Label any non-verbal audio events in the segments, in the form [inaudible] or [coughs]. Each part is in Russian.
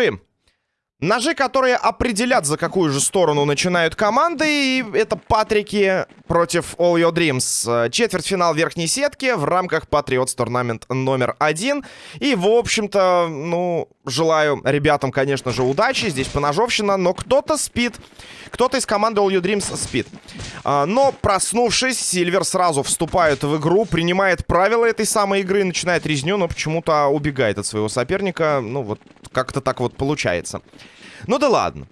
William. Ножи, которые определят, за какую же сторону начинают команды. И это Патрики против All Your Dreams. Четвертьфинал верхней сетки в рамках Patriots Tournament номер один. И, в общем-то, ну, желаю ребятам, конечно же, удачи. Здесь поножовщина, но кто-то спит. Кто-то из команды All Your Dreams спит. А, но, проснувшись, Сильвер сразу вступает в игру, принимает правила этой самой игры, начинает резню, но почему-то убегает от своего соперника. Ну, вот как-то так вот получается. Ну да ладно.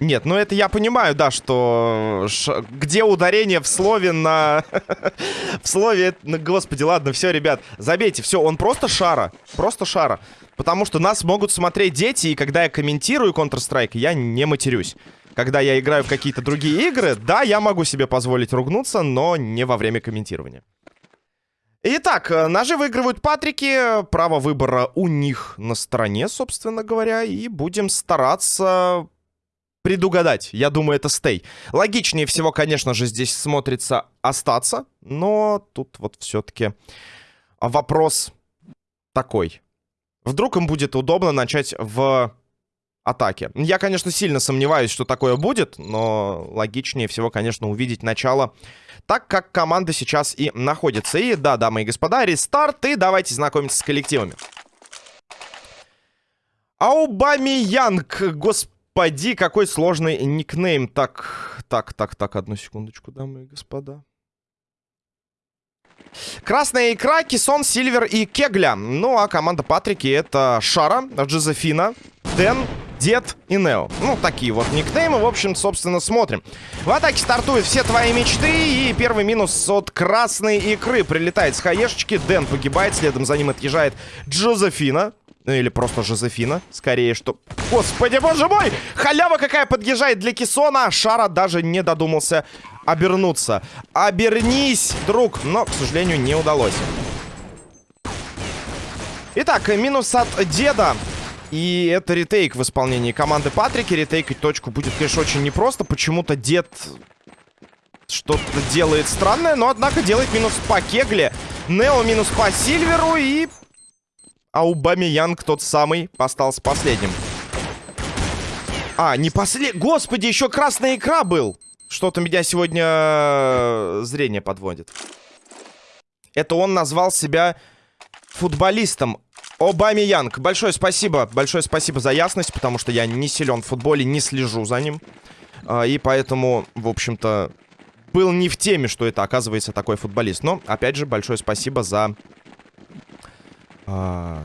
Нет, ну это я понимаю, да, что... Ш... Где ударение в слове на... [laughs] в слове... Господи, ладно, все, ребят, забейте. Все, он просто шара. Просто шара. Потому что нас могут смотреть дети, и когда я комментирую Counter-Strike, я не матерюсь. Когда я играю в какие-то другие игры, да, я могу себе позволить ругнуться, но не во время комментирования. Итак, э, ножи выигрывают Патрики. Право выбора у них на стороне, собственно говоря. И будем стараться предугадать. Я думаю, это стей. Логичнее всего, конечно же, здесь смотрится остаться. Но тут вот все-таки вопрос такой. Вдруг им будет удобно начать в атаке. Я, конечно, сильно сомневаюсь, что такое будет, но логичнее всего, конечно, увидеть начало так как команда сейчас и находится. И да, дамы и господа, рестарт, и давайте знакомиться с коллективами. Аубами Янг, господи, какой сложный никнейм. Так, так, так, так, одну секундочку, дамы и господа. Красная икра, Кисон, Сильвер и Кегля. Ну, а команда Патрики это Шара, Джозефина, Дэн, Дед и Нео. Ну, такие вот никнеймы. В общем, собственно, смотрим. В атаке стартуют все твои мечты. И первый минус от красной икры. Прилетает с хаешечки. Дэн погибает. Следом за ним отъезжает Джозефина. Ну, или просто Жозефина. Скорее, что... Господи, боже мой! Халява какая подъезжает для Кисона. Шара даже не додумался обернуться. Обернись, друг. Но, к сожалению, не удалось. Итак, минус от деда. И это ретейк в исполнении команды Патрики. Ретейкать точку будет, конечно, очень непросто. Почему-то дед что-то делает странное, но, однако, делает минус по Кегле. Нео минус по Сильверу и... Аубами Янг тот самый остался последним. А, не послед... Господи, еще красная икра был! Что-то меня сегодня э, зрение подводит. Это он назвал себя футболистом. Обами Янг, большое спасибо, большое спасибо за ясность, потому что я не силен в футболе, не слежу за ним. А, и поэтому, в общем-то, был не в теме, что это, оказывается, такой футболист. Но, опять же, большое спасибо за... А,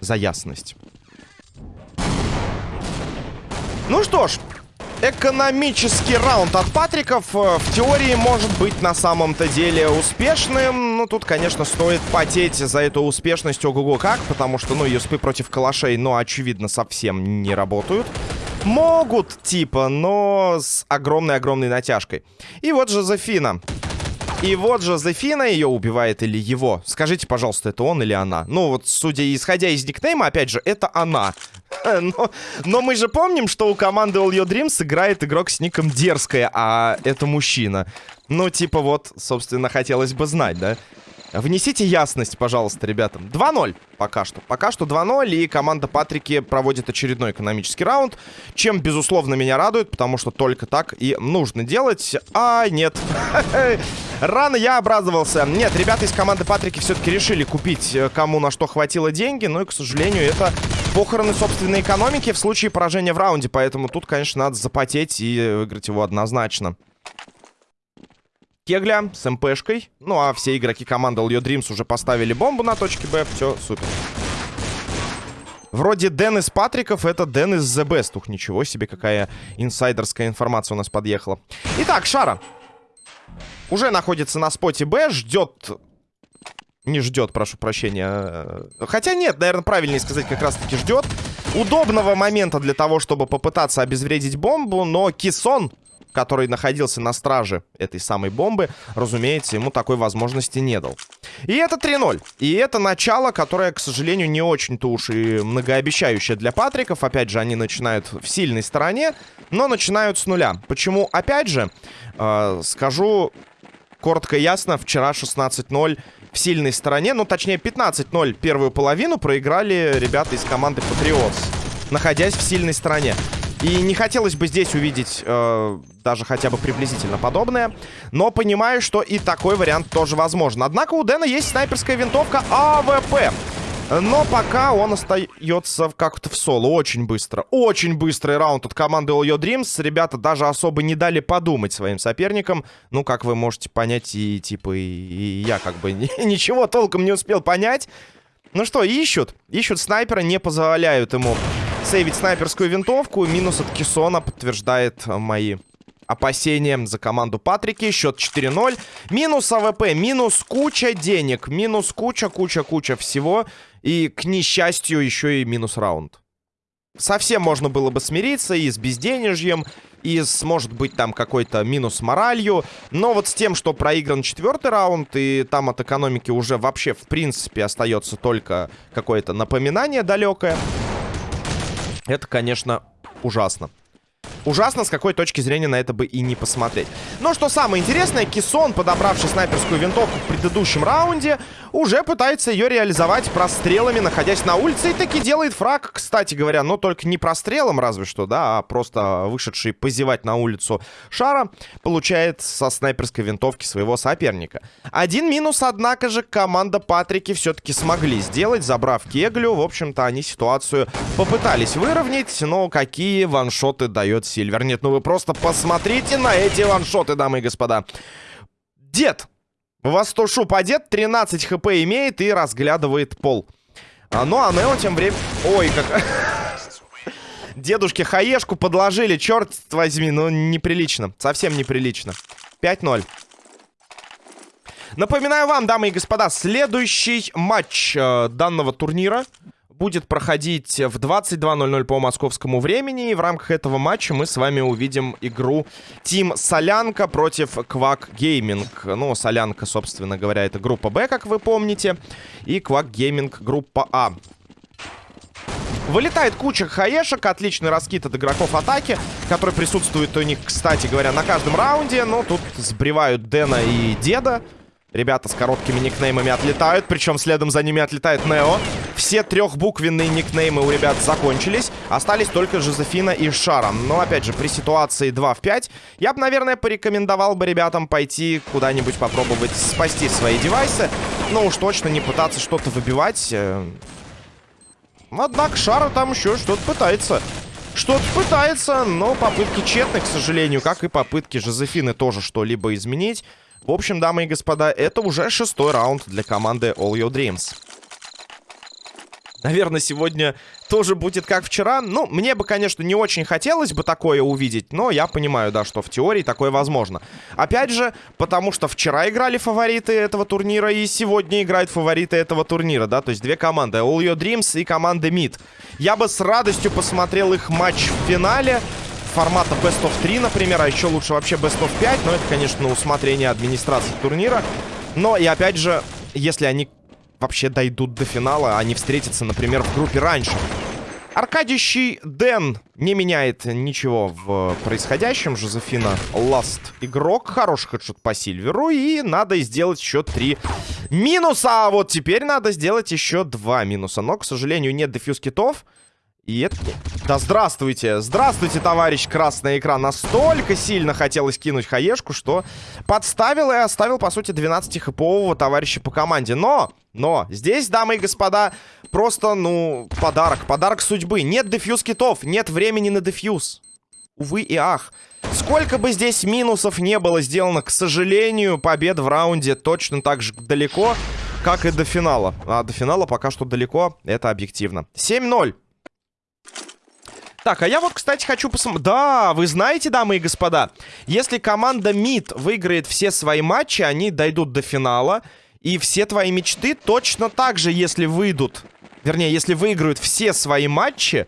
за ясность. Ну что ж, Экономический раунд от Патриков э, в теории может быть на самом-то деле успешным. Ну, тут, конечно, стоит потеть за эту успешность ого-го как, потому что, ну, юспы против калашей, ну, очевидно, совсем не работают. Могут, типа, но с огромной-огромной натяжкой. И вот Жозефина. И вот Жозефина ее убивает или его. Скажите, пожалуйста, это он или она? Ну, вот, судя, исходя из никнейма, опять же, это она. [laughs] Но, но мы же помним, что у команды All Your Dreams играет игрок с ником Дерзкая, а это мужчина. Ну, типа вот, собственно, хотелось бы знать, да? Внесите ясность, пожалуйста, ребятам. 2-0 пока что. Пока что 2-0, и команда Патрики проводит очередной экономический раунд, чем, безусловно, меня радует, потому что только так и нужно делать. А, нет. [laughs] Рано я обрадовался. Нет, ребята из команды Патрики все-таки решили купить э, кому на что хватило деньги, но и, к сожалению, это похороны собственной экономики в случае поражения в раунде, поэтому тут, конечно, надо запотеть и выиграть его однозначно. Кегля с МПшкой. Ну, а все игроки команды Your Dreams уже поставили бомбу на точке Б. Все, супер. Вроде Дэн из Патриков, это Дэн из The Best. Ух, ничего себе, какая инсайдерская информация у нас подъехала. Итак, Шара. Уже находится на споте Б, ждет... Не ждет, прошу прощения. Хотя нет, наверное, правильнее сказать, как раз-таки ждет. Удобного момента для того, чтобы попытаться обезвредить бомбу, но Кисон который находился на страже этой самой бомбы, разумеется, ему такой возможности не дал. И это 3-0. И это начало, которое, к сожалению, не очень-то уж и многообещающее для Патриков. Опять же, они начинают в сильной стороне, но начинают с нуля. Почему? Опять же, э, скажу коротко и ясно, вчера 16-0 в сильной стороне. Ну, точнее, 15-0 первую половину проиграли ребята из команды Патриотс, находясь в сильной стороне. И не хотелось бы здесь увидеть э, даже хотя бы приблизительно подобное. Но понимаю, что и такой вариант тоже возможен. Однако у Дэна есть снайперская винтовка АВП. Но пока он остается как-то в соло. Очень быстро. Очень быстрый раунд от команды All Your Dreams. Ребята даже особо не дали подумать своим соперникам. Ну, как вы можете понять, и типа и, и я как бы [laughs] ничего толком не успел понять. Ну что, ищут. Ищут снайпера, не позволяют ему сейвить снайперскую винтовку. Минус от Кисона подтверждает мои опасения за команду Патрики. Счет 4-0. Минус АВП, минус куча денег, минус куча-куча-куча всего. И, к несчастью, еще и минус раунд. Совсем можно было бы смириться и с безденежьем, и с, может быть, там какой-то минус моралью. Но вот с тем, что проигран четвертый раунд, и там от экономики уже вообще, в принципе, остается только какое-то напоминание далекое. Это, конечно, ужасно. Ужасно, с какой точки зрения на это бы и не посмотреть. Но что самое интересное, Кисон, подобравший снайперскую винтовку в предыдущем раунде, уже пытается ее реализовать прострелами, находясь на улице, и таки делает фраг, кстати говоря, но только не прострелом разве что, да, а просто вышедший позевать на улицу Шара получает со снайперской винтовки своего соперника. Один минус, однако же, команда Патрики все-таки смогли сделать, забрав Кеглю. В общем-то, они ситуацию попытались выровнять, но какие ваншоты дает Сильвер. Нет, ну вы просто посмотрите на эти ваншоты, дамы и господа. Дед! У вас то шуп одет, 13 хп имеет и разглядывает пол. А, ну, а Нео тем временем... Ой, как... [laughs] Дедушке хаешку подложили, черт возьми, ну неприлично, совсем неприлично. 5-0. Напоминаю вам, дамы и господа, следующий матч э, данного турнира будет проходить в 22.00 по московскому времени. И в рамках этого матча мы с вами увидим игру Team Солянка против Quack Gaming. Ну, Солянка, собственно говоря, это группа Б, как вы помните. И Quack Gaming группа А. Вылетает куча хаешек, отличный раскид от игроков атаки, который присутствует у них, кстати говоря, на каждом раунде. Но тут сбривают Дэна и Деда. Ребята с короткими никнеймами отлетают, причем следом за ними отлетает Нео. Все трехбуквенные никнеймы у ребят закончились. Остались только Жозефина и Шара. Но, опять же, при ситуации 2 в 5, я бы, наверное, порекомендовал бы ребятам пойти куда-нибудь попробовать спасти свои девайсы. Но уж точно не пытаться что-то выбивать. Э. Однако Шара там еще что-то пытается. Что-то пытается, но попытки тщетны, к сожалению, как и попытки Жозефины тоже что-либо изменить. В общем, дамы и господа, это уже шестой раунд для команды All Your Dreams. Наверное, сегодня тоже будет как вчера. Ну, мне бы, конечно, не очень хотелось бы такое увидеть, но я понимаю, да, что в теории такое возможно. Опять же, потому что вчера играли фавориты этого турнира, и сегодня играют фавориты этого турнира, да, то есть две команды, All Your Dreams и команда Mid. Я бы с радостью посмотрел их матч в финале, формата Best of 3, например, а еще лучше вообще Best of 5, но это, конечно, на усмотрение администрации турнира. Но и опять же, если они вообще дойдут до финала, они встретятся, например, в группе раньше. Аркадищий Дэн не меняет ничего в происходящем. Жозефина Ласт игрок. Хороший хедшот по Сильверу. И надо сделать еще три минуса. А вот теперь надо сделать еще два минуса. Но, к сожалению, нет дефьюз китов. И это... Да здравствуйте! Здравствуйте, товарищ красный экран. Настолько сильно хотелось кинуть хаешку, что подставил и оставил, по сути, 12-хэпового товарища по команде. Но, но, здесь, дамы и господа, просто, ну, подарок. Подарок судьбы. Нет дефьюз китов, нет времени на дефьюз. Увы и ах. Сколько бы здесь минусов не было сделано, к сожалению, побед в раунде точно так же далеко, как и до финала. А до финала пока что далеко, это объективно. 7-0. Так, а я вот, кстати, хочу посмотреть... Да, вы знаете, дамы и господа, если команда МИД выиграет все свои матчи, они дойдут до финала. И все твои мечты точно так же, если выйдут... Вернее, если выиграют все свои матчи,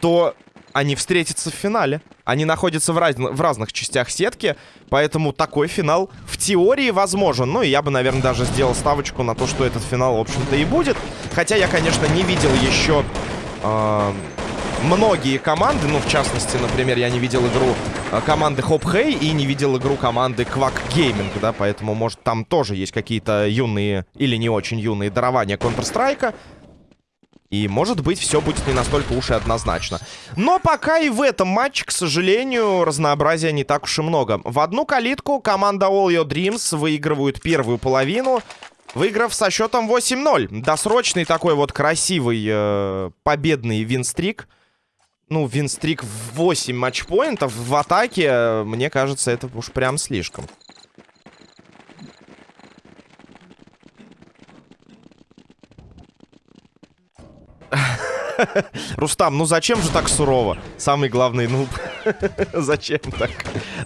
то они встретятся в финале. Они находятся в, раз... в разных частях сетки, поэтому такой финал в теории возможен. Ну, и я бы, наверное, даже сделал ставочку на то, что этот финал, в общем-то, и будет. Хотя я, конечно, не видел еще... Э многие команды. Ну, в частности, например, я не видел игру э, команды Hope Hey и не видел игру команды Quack Gaming, да, поэтому, может, там тоже есть какие-то юные или не очень юные дарования Counter-Strike. И, может быть, все будет не настолько уж и однозначно. Но пока и в этом матче, к сожалению, разнообразия не так уж и много. В одну калитку команда All Your Dreams выигрывают первую половину, выиграв со счетом 8-0. Досрочный такой вот красивый э, победный винстрик. Ну, винстрик в 8 матчпоинтов в атаке, мне кажется, это уж прям слишком. [laughs] Рустам, ну зачем же так сурово? Самый главный нуб. [laughs] зачем так?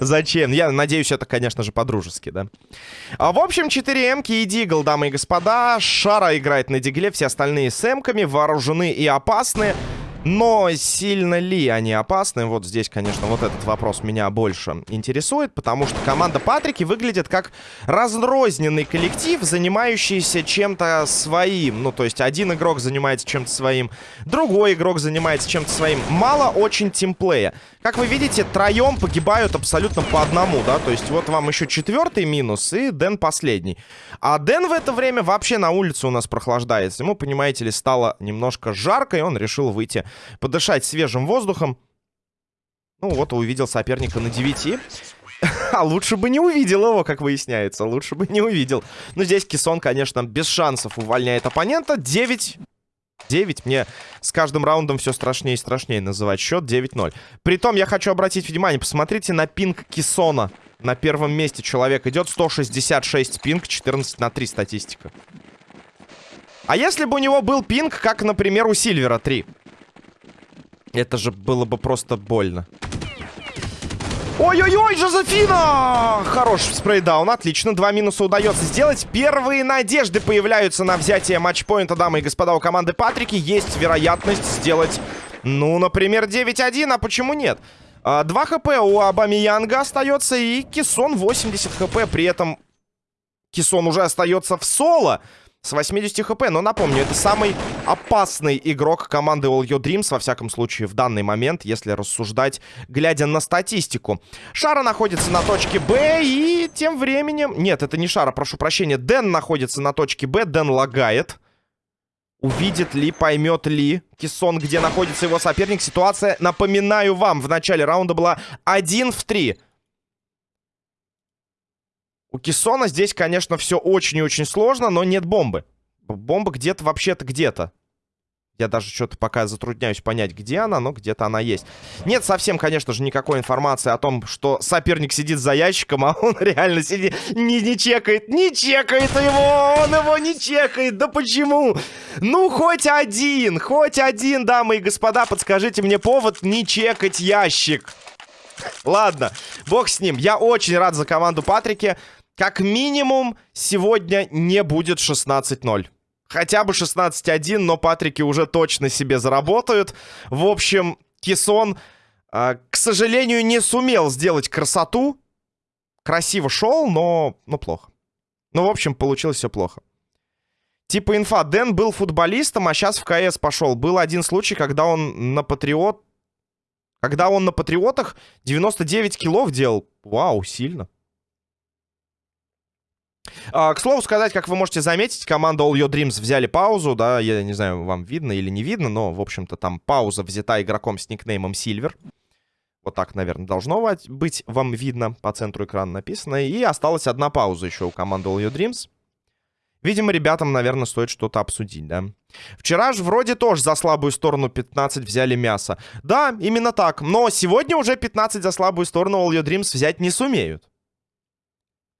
Зачем? Я надеюсь, это, конечно же, по-дружески, да? А, в общем, 4 эмки и Дигл, дамы и господа. Шара играет на Дигле, все остальные с эмками, вооружены и опасны. Но сильно ли они опасны? Вот здесь, конечно, вот этот вопрос меня больше интересует, потому что команда Патрики выглядит как разрозненный коллектив, занимающийся чем-то своим. Ну, то есть один игрок занимается чем-то своим, другой игрок занимается чем-то своим. Мало очень тимплея. Как вы видите, троем погибают абсолютно по одному, да? То есть вот вам еще четвертый минус и Дэн последний. А Дэн в это время вообще на улице у нас прохлаждается. Ему, понимаете ли, стало немножко жарко, и он решил выйти подышать свежим воздухом. Ну вот, увидел соперника на 9. [laughs] А лучше бы не увидел его, как выясняется. Лучше бы не увидел. Но здесь Кисон, конечно, без шансов увольняет оппонента. 9... 9. Мне с каждым раундом все страшнее и страшнее называть счет. 9-0. Притом я хочу обратить внимание. Посмотрите на пинг Кисона. На первом месте человек идет. 166 пинг, 14 на 3 статистика. А если бы у него был пинг, как, например, у Сильвера 3? Это же было бы просто больно. Ой-ой-ой, Жозефина! Хорош спрейдаун, отлично. Два минуса удается сделать. Первые надежды появляются на взятие матчпоинта, дамы и господа, у команды Патрики. Есть вероятность сделать, ну, например, 9-1, а почему нет? 2 а, хп у Абамиянга остается, и Кисон 80 хп. При этом Кисон уже остается в соло с 80 хп. Но напомню, это самый опасный игрок команды All Your Dreams, во всяком случае, в данный момент, если рассуждать, глядя на статистику. Шара находится на точке Б, и тем временем... Нет, это не Шара, прошу прощения. Дэн находится на точке Б, Дэн лагает. Увидит ли, поймет ли Кисон, где находится его соперник. Ситуация, напоминаю вам, в начале раунда была 1 в 3. У Киссона здесь, конечно, все очень и очень сложно, но нет бомбы. Бомба где-то вообще-то где-то. Я даже что-то пока затрудняюсь понять, где она, но где-то она есть. Нет совсем, конечно же, никакой информации о том, что соперник сидит за ящиком, [laughs] а он реально сидит, не, не чекает, не чекает его, он его не чекает, да почему? Ну, хоть один, хоть один, дамы и господа, подскажите мне повод не чекать ящик. Ладно, бог с ним. Я очень рад за команду Патрики. Как минимум, сегодня не будет 16-0. Хотя бы 16-1, но Патрики уже точно себе заработают. В общем, Кисон, э, к сожалению, не сумел сделать красоту. Красиво шел, но, но плохо. Ну, в общем, получилось все плохо. Типа инфа, Дэн был футболистом, а сейчас в КС пошел. Был один случай, когда он на Патриот... Когда он на Патриотах 99 килов делал. Вау, сильно. А, к слову сказать, как вы можете заметить, команда All Your Dreams взяли паузу, да, я не знаю, вам видно или не видно, но, в общем-то, там пауза взята игроком с никнеймом Silver. Вот так, наверное, должно быть вам видно, по центру экрана написано. И осталась одна пауза еще у команды All Your Dreams. Видимо, ребятам, наверное, стоит что-то обсудить, да. Вчера же вроде тоже за слабую сторону 15 взяли мясо. Да, именно так. Но сегодня уже 15 за слабую сторону All Your Dreams взять не сумеют.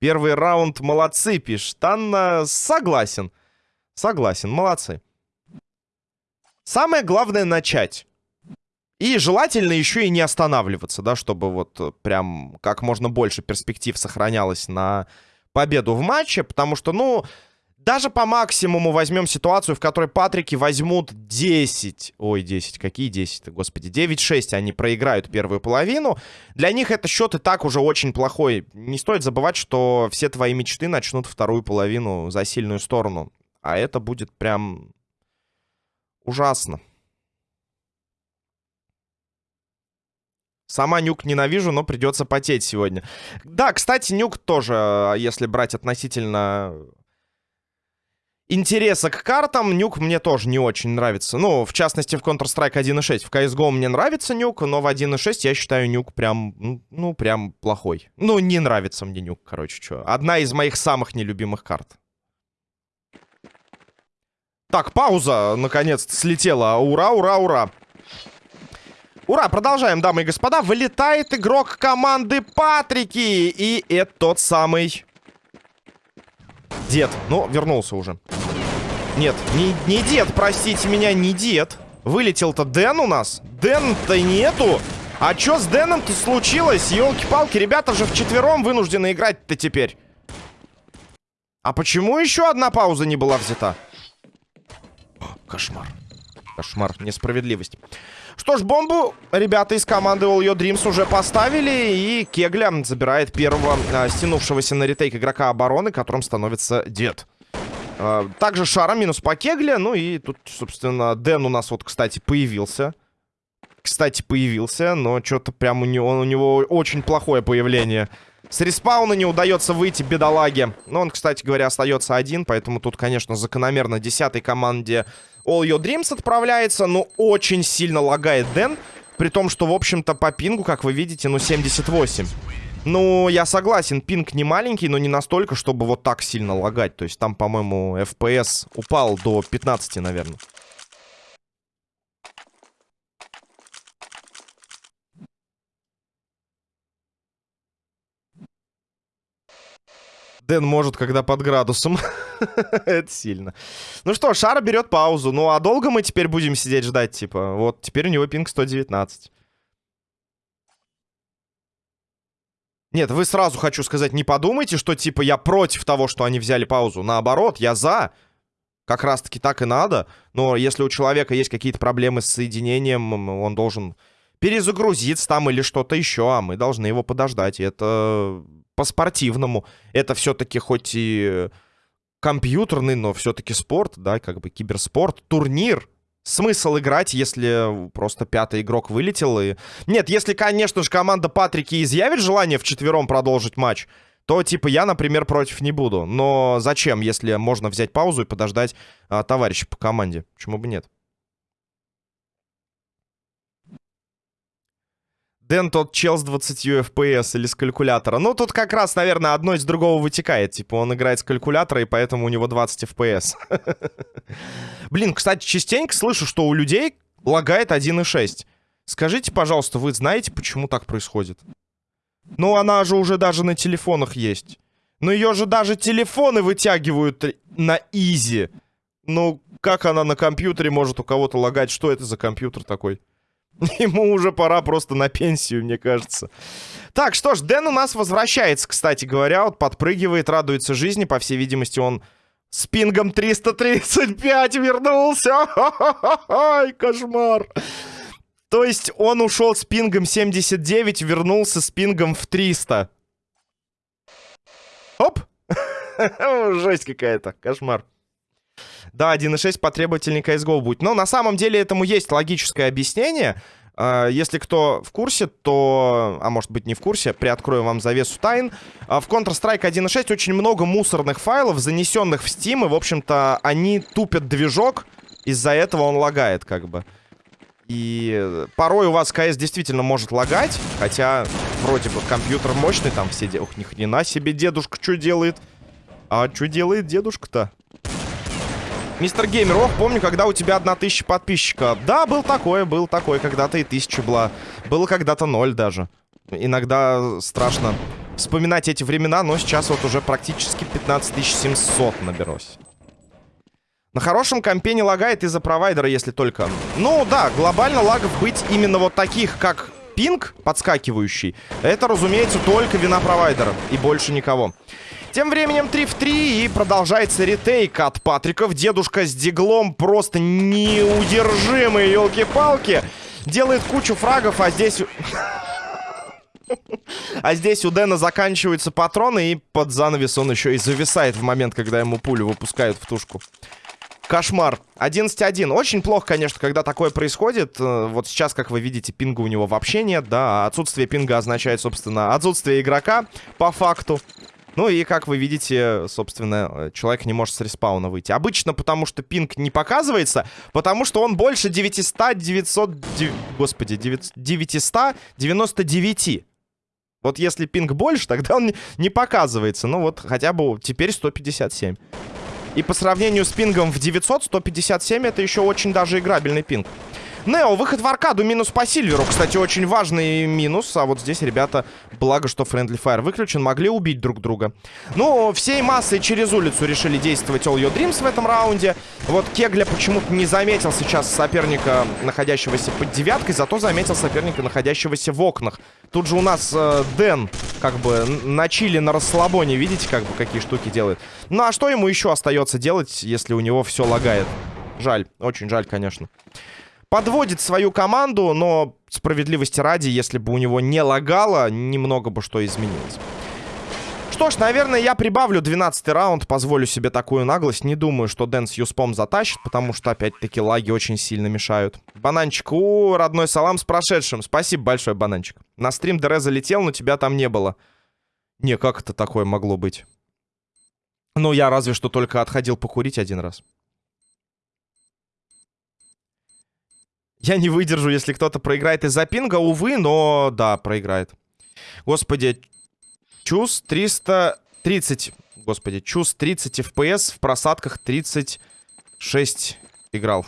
Первый раунд молодцы, пишет Анна. Согласен. Согласен, молодцы. Самое главное начать. И желательно еще и не останавливаться, да, чтобы вот прям как можно больше перспектив сохранялось на победу в матче, потому что, ну, даже по максимуму возьмем ситуацию, в которой Патрики возьмут 10. Ой, 10. Какие 10-то, господи. 9-6 они проиграют первую половину. Для них это счет и так уже очень плохой. Не стоит забывать, что все твои мечты начнут вторую половину за сильную сторону. А это будет прям ужасно. Сама Нюк ненавижу, но придется потеть сегодня. Да, кстати, Нюк тоже, если брать относительно интереса к картам, Нюк мне тоже не очень нравится. Ну, в частности, в Counter-Strike 1.6. В CSGO мне нравится Нюк, но в 1.6 я считаю Нюк прям, ну, ну, прям плохой. Ну, не нравится мне Нюк, короче, что. Одна из моих самых нелюбимых карт. Так, пауза, наконец-то, слетела. Ура, ура, ура. Ура, продолжаем, дамы и господа. Вылетает игрок команды Патрики. И это тот самый... Дед. Ну, вернулся уже. Нет, не, не дед, простите меня, не дед. Вылетел-то Дэн у нас. Дэн-то нету. А чё с Дэном-то случилось? Ёлки-палки, ребята же вчетвером вынуждены играть-то теперь. А почему еще одна пауза не была взята? Кошмар. Кошмар, несправедливость. Что ж, бомбу ребята из команды All Your Dreams уже поставили. И Кегля забирает первого а, стянувшегося на ретейк игрока обороны, которым становится Дед. А, также Шара минус по Кегле. Ну и тут, собственно, Дэн у нас вот, кстати, появился. Кстати, появился, но что-то прям у него, у него очень плохое появление. С респауна не удается выйти бедолаге. Но он, кстати говоря, остается один, поэтому тут, конечно, закономерно десятой команде All Your Dreams отправляется. Но очень сильно лагает Дэн. При том, что, в общем-то, по пингу, как вы видите, ну, 78. Ну, я согласен, пинг не маленький, но не настолько, чтобы вот так сильно лагать. То есть там, по-моему, FPS упал до 15, наверное. Дэн может, когда под градусом. [laughs] Это сильно. Ну что, Шара берет паузу. Ну, а долго мы теперь будем сидеть ждать, типа? Вот, теперь у него пинг 119. Нет, вы сразу, хочу сказать, не подумайте, что, типа, я против того, что они взяли паузу. Наоборот, я за. Как раз-таки так и надо. Но если у человека есть какие-то проблемы с соединением, он должен перезагрузиться там или что-то еще, а мы должны его подождать. Это по-спортивному. Это все-таки хоть и компьютерный, но все-таки спорт, да, как бы киберспорт, турнир. Смысл играть, если просто пятый игрок вылетел и... Нет, если, конечно же, команда Патрики изъявит желание в четвером продолжить матч, то, типа, я, например, против не буду. Но зачем, если можно взять паузу и подождать а, товарища по команде? Почему бы нет? Дэн тот чел с 20 FPS или с калькулятора. Ну, тут как раз, наверное, одно из другого вытекает. Типа, он играет с калькулятора, и поэтому у него 20 FPS. [laughs] Блин, кстати, частенько слышу, что у людей лагает 1.6. Скажите, пожалуйста, вы знаете, почему так происходит? Ну, она же уже даже на телефонах есть. Но ее же даже телефоны вытягивают на изи. Ну, как она на компьютере может у кого-то лагать? Что это за компьютер такой? [laughs] Ему уже пора просто на пенсию, мне кажется. Так, что ж, Дэн у нас возвращается, кстати говоря. Вот подпрыгивает, радуется жизни. По всей видимости, он с пингом 335 вернулся. Ай, кошмар. То есть он ушел с пингом 79, вернулся с пингом в 300. Оп! [laughs] Жесть какая-то, кошмар. Да, 1.6 потребовательный CSGO будет. Но на самом деле этому есть логическое объяснение. А, если кто в курсе, то... А может быть не в курсе, приоткрою вам завесу тайн. А, в Counter-Strike 1.6 очень много мусорных файлов, занесенных в Steam. И, в общем-то, они тупят движок. Из-за этого он лагает, как бы. И порой у вас КС действительно может лагать. Хотя, вроде бы, компьютер мощный, там все... Ух, ни хрена себе дедушка что делает. А что делает дедушка-то? Мистер Геймер, ох, помню, когда у тебя одна тысяча подписчиков. Да, был такое, был такое, когда-то и тысяча была. Было когда-то ноль даже. Иногда страшно вспоминать эти времена, но сейчас вот уже практически 15700 наберусь. На хорошем компе не лагает из-за провайдера, если только... Ну да, глобально лагов быть именно вот таких, как пинг подскакивающий, это, разумеется, только вина провайдера и больше никого. Тем временем 3 в 3 и продолжается ретейк от Патриков. Дедушка с диглом просто неудержимый, елки-палки. Делает кучу фрагов, а здесь... [laughs] А здесь у Дэна заканчиваются патроны, и под занавес он еще и зависает в момент, когда ему пулю выпускают в тушку. Кошмар. 11-1. Очень плохо, конечно, когда такое происходит. Э, вот сейчас, как вы видите, пинга у него вообще нет, да. А отсутствие пинга означает, собственно, отсутствие игрока по факту. Ну и, как вы видите, собственно, человек не может с респауна выйти. Обычно потому, что пинг не показывается, потому что он больше 900, 900, 9, господи, 999. Вот если пинг больше, тогда он не показывается. Ну вот хотя бы теперь 157. И по сравнению с пингом в 900, 157 это еще очень даже играбельный пинг. Нео, выход в аркаду, минус по Сильверу. Кстати, очень важный минус. А вот здесь, ребята, благо, что Friendly Fire выключен, могли убить друг друга. Ну, всей массой через улицу решили действовать All Your Dreams в этом раунде. Вот Кегля почему-то не заметил сейчас соперника, находящегося под девяткой, зато заметил соперника, находящегося в окнах. Тут же у нас э, Дэн, как бы, на чили, на расслабоне, видите, как бы, какие штуки делает. Ну, а что ему еще остается делать, если у него все лагает? Жаль, очень жаль, конечно подводит свою команду, но справедливости ради, если бы у него не лагало, немного бы что изменилось. Что ж, наверное, я прибавлю 12 раунд, позволю себе такую наглость. Не думаю, что Дэн с Юспом затащит, потому что, опять-таки, лаги очень сильно мешают. Бананчик, у, родной салам с прошедшим. Спасибо большое, Бананчик. На стрим ДР залетел, но тебя там не было. Не, как это такое могло быть? Ну, я разве что только отходил покурить один раз. Я не выдержу, если кто-то проиграет из-за пинга. Увы, но да, проиграет. Господи, Чус 330. Господи, Чус 30 FPS в просадках 36 играл.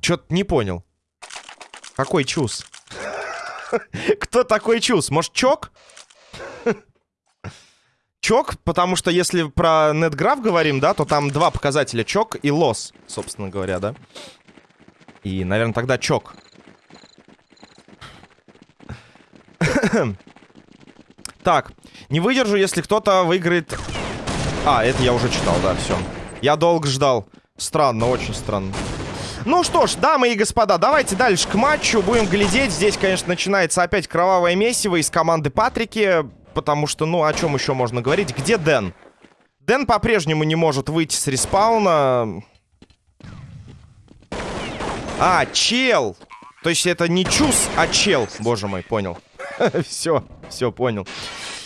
Чё-то не понял. Какой Чус? [laughs] Кто такой Чус? Может, Чок? чок, потому что если про NetGraph говорим, да, то там два показателя, чок и лос, собственно говоря, да. И, наверное, тогда чок. [coughs] так, не выдержу, если кто-то выиграет... А, это я уже читал, да, все. Я долго ждал. Странно, очень странно. Ну что ж, дамы и господа, давайте дальше к матчу. Будем глядеть. Здесь, конечно, начинается опять кровавое месиво из команды Патрики потому что, ну, о чем еще можно говорить? Где Дэн? Дэн по-прежнему не может выйти с респауна. А, чел! То есть это не чус, а чел. Боже мой, понял. [laughs] Все, все, понял.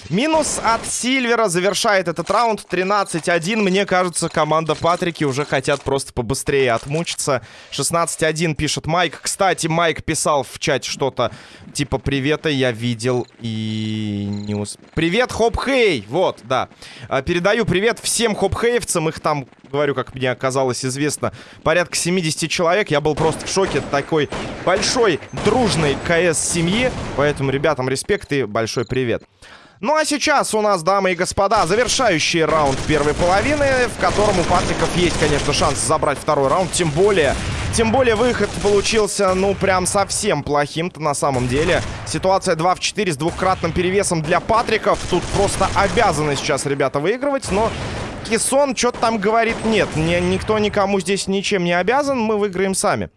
Минус от Сильвера завершает этот раунд 13-1. Мне кажется, команда Патрики уже хотят просто побыстрее отмучиться. 16-1 пишет Майк. Кстати, Майк писал в чате что-то типа «Привета, я видел и не ус...» Привет, Хоп-Хей! Вот, да. А, передаю привет всем Хоп-Хеевцам. Их там, говорю, как мне оказалось известно, порядка 70 человек. Я был просто в шоке такой большой, дружной КС-семьи. Поэтому ребятам респект и большой привет. Ну а сейчас у нас, дамы и господа, завершающий раунд первой половины, в котором у Патриков есть, конечно, шанс забрать второй раунд. Тем более, тем более выход получился, ну, прям совсем плохим-то на самом деле. Ситуация 2 в 4 с двухкратным перевесом для Патриков. Тут просто обязаны сейчас ребята выигрывать, но Кисон что-то там говорит нет. Ни, никто никому здесь ничем не обязан, мы выиграем сами.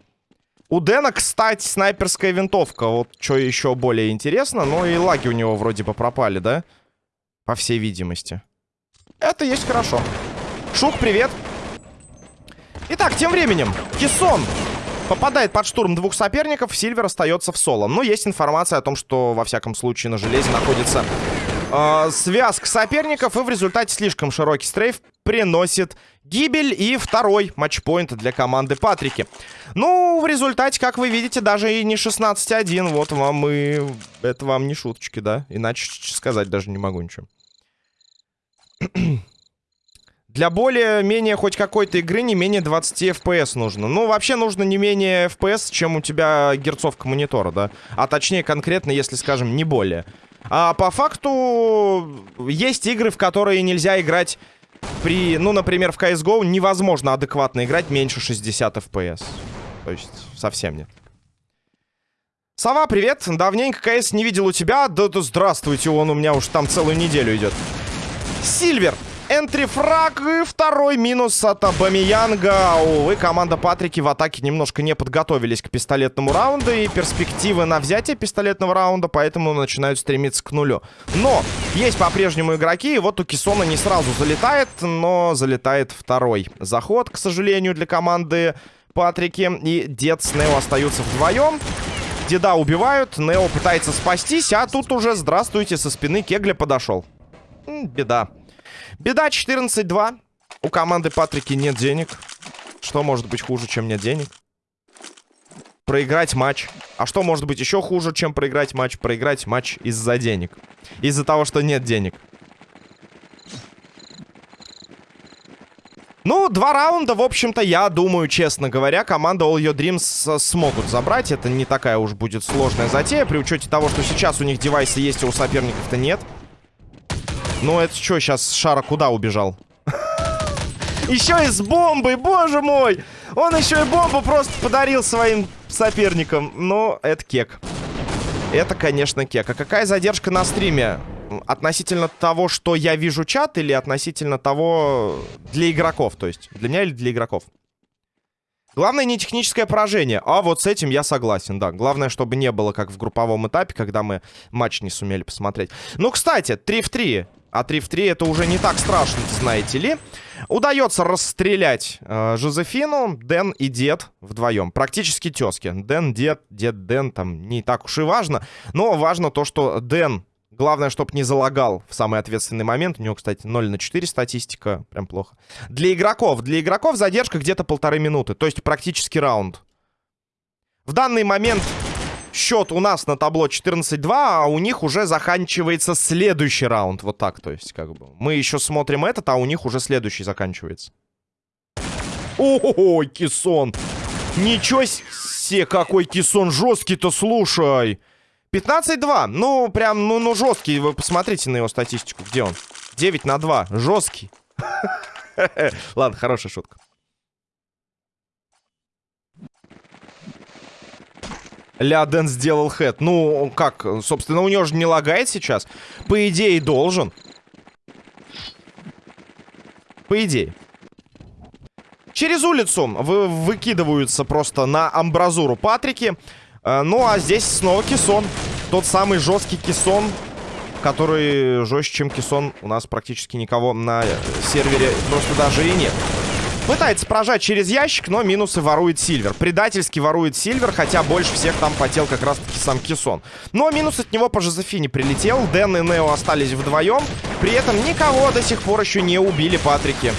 У Дэна, кстати, снайперская винтовка. Вот что еще более интересно. Ну и лаги у него вроде бы пропали, да? По всей видимости. Это есть хорошо. Шук, привет. Итак, тем временем, Кисон попадает под штурм двух соперников. Сильвер остается в соло. Но есть информация о том, что, во всяком случае, на железе находится э, связка соперников. И в результате слишком широкий стрейф приносит гибель и второй матчпоинт для команды Патрики. Ну, в результате, как вы видите, даже и не 16-1. Вот вам и... Это вам не шуточки, да? Иначе сказать даже не могу ничего. [clears throat] Для более-менее хоть какой-то игры не менее 20 FPS нужно. Ну, вообще нужно не менее FPS, чем у тебя герцовка монитора, да? А точнее, конкретно, если, скажем, не более. А по факту есть игры, в которые нельзя играть при, ну, например, в CSGO невозможно адекватно играть меньше 60 FPS. То есть совсем нет. Сова, привет. Давненько КС не видел у тебя. Да, да здравствуйте, он у меня уж там целую неделю идет. Сильвер. Энтрифраг и второй минус от Абамиянга. Увы, команда Патрики в атаке немножко не подготовились к пистолетному раунду. И перспективы на взятие пистолетного раунда, поэтому начинают стремиться к нулю. Но есть по-прежнему игроки. И вот у Кисона не сразу залетает, но залетает второй заход, к сожалению, для команды Патрики. И Дед с Нео остаются вдвоем. Деда убивают, Нео пытается спастись, а тут уже, здравствуйте, со спины Кегля подошел. Беда. Беда 14-2. У команды Патрики нет денег. Что может быть хуже, чем нет денег? Проиграть матч. А что может быть еще хуже, чем проиграть матч? Проиграть матч из-за денег. Из-за того, что нет денег. Ну, два раунда, в общем-то, я думаю, честно говоря, команда All Your Dreams смогут забрать. Это не такая уж будет сложная затея, при учете того, что сейчас у них девайсы есть, а у соперников-то нет. Ну, это что, сейчас Шара куда убежал? Еще и с бомбой, боже мой! Он еще и бомбу просто подарил своим соперникам. Ну, это кек. Это, конечно, кек. А какая задержка на стриме? Относительно того, что я вижу чат, или относительно того для игроков? То есть для меня или для игроков? Главное не техническое поражение. А вот с этим я согласен, да. Главное, чтобы не было как в групповом этапе, когда мы матч не сумели посмотреть. Ну, кстати, 3 в 3. А 3 в 3 это уже не так страшно, знаете ли. Удается расстрелять э, Жозефину, Дэн и Дед вдвоем. Практически тески. Дэн, Дед, Дед, Дэн, там не так уж и важно. Но важно то, что Дэн Главное, чтобы не залагал в самый ответственный момент. У него, кстати, 0 на 4 статистика. Прям плохо. Для игроков. Для игроков задержка где-то полторы минуты. То есть практически раунд. В данный момент счет у нас на табло 14-2, а у них уже заканчивается следующий раунд. Вот так, то есть, как бы. Мы еще смотрим этот, а у них уже следующий заканчивается. Ой, кисон. Ничего себе, какой кисон жесткий-то, слушай. 15-2. Ну, прям, ну, ну, жесткий. Вы посмотрите на его статистику. Где он? 9 на 2. Жесткий. [laughs] Ладно, хорошая шутка. Ляден сделал хэт. Ну, как? Собственно, у него же не лагает сейчас. По идее, должен. По идее. Через улицу вы выкидываются просто на амбразуру Патрики. Э, ну, а здесь снова Кисон. Тот самый жесткий Кисон, который жестче, чем Кисон. У нас практически никого на сервере просто даже и нет. Пытается прожать через ящик, но минусы ворует Сильвер. Предательски ворует Сильвер, хотя больше всех там потел как раз-таки сам Кисон. Но минус от него по Жозефине прилетел. Дэн и Нео остались вдвоем. При этом никого до сих пор еще не убили Патрики.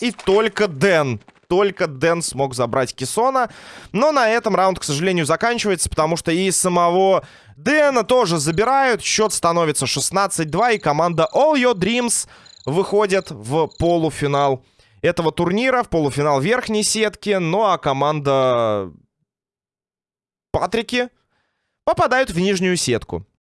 И только Дэн только Дэн смог забрать Кисона. Но на этом раунд, к сожалению, заканчивается, потому что и самого Дэна тоже забирают. Счет становится 16-2, и команда All Your Dreams выходит в полуфинал этого турнира, в полуфинал верхней сетки. Ну а команда Патрики попадают в нижнюю сетку.